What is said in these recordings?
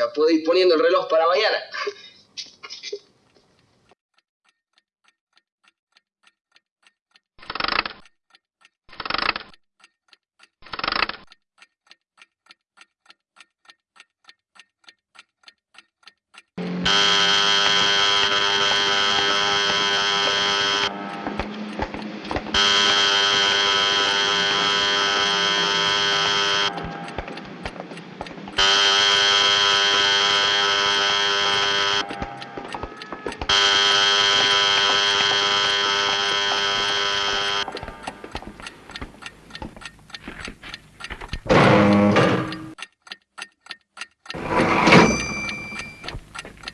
Ya puedo ir poniendo el reloj para mañana.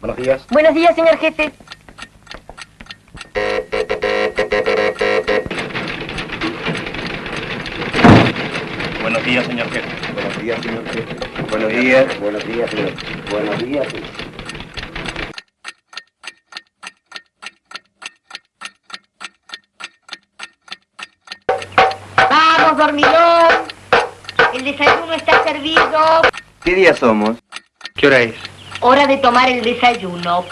Buenos días. Buenos días, señor jefe. Buenos días, señor jefe. Buenos días, señor jefe. Buenos días. Buenos días, señor. Buenos días, señor. Vamos, dormilón. El desayuno está servido. ¿Qué día somos? ¿Qué hora es? Hora de tomar el desayuno.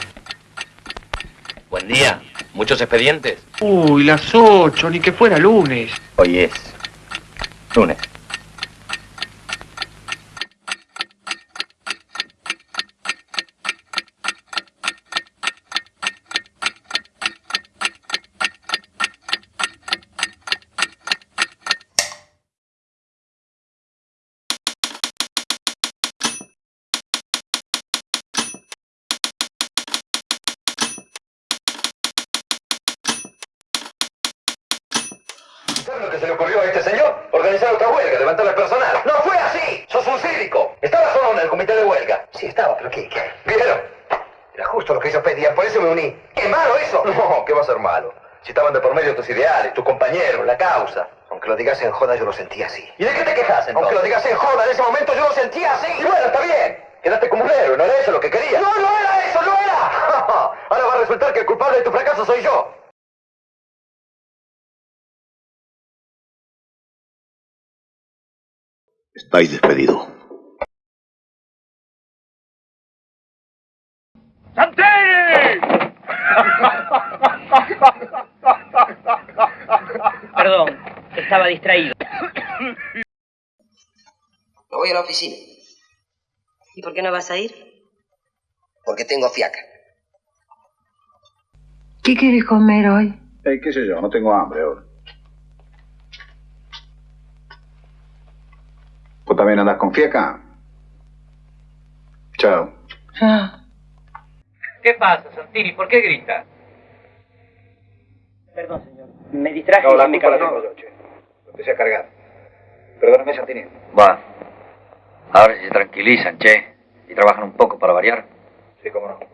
Buen día. ¿Muchos expedientes? Uy, las ocho, ni que fuera lunes. Hoy es lunes. ¿Sabe lo que se le ocurrió a este señor? Organizar otra huelga, levantar al personal. ¡No fue así! ¡Sos un cívico! ¿Estabas solo en el comité de huelga? Sí, estaba, pero ¿qué? qué? ¿Vieron? Era justo lo que ellos pedían, por eso me uní. ¿Qué malo eso? No, ¿qué va a ser malo? Si estaban de por medio tus ideales, tus compañeros, la causa. Aunque lo digas en joda, yo lo sentía así. ¿Y de qué te quejas, entonces? Aunque lo digas en joda, en ese momento yo lo sentía así. Y bueno, está bien. Quedaste como un héroe, ¿no era eso lo que querías? ¡No, no era eso, no era! Ahora va a resultar que el culpable de tu fracaso soy yo. Estáis despedido. Perdón, estaba distraído. Me voy a la oficina, ¿Y por qué no vas a ir? porque tengo fiaca. ¿Qué quieres comer hoy? Eh, qué sé yo, no tengo hambre ahora. ¿Vos también andás con fieca? Chao. ¿Qué pasa, Santini? ¿Por qué grita? Perdón, señor. Me distraje. No, la culpa la tengo yo, che. Lo empecé a cargar. Perdóname, Santini. Va. Ahora se tranquilizan, che. Y trabajan un poco para variar. Sí, cómo no.